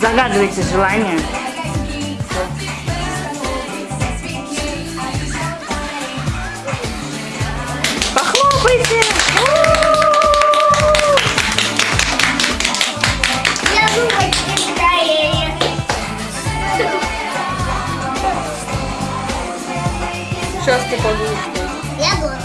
Загадывайте желание. Похлопайте! Сейчас попаду. Я буду.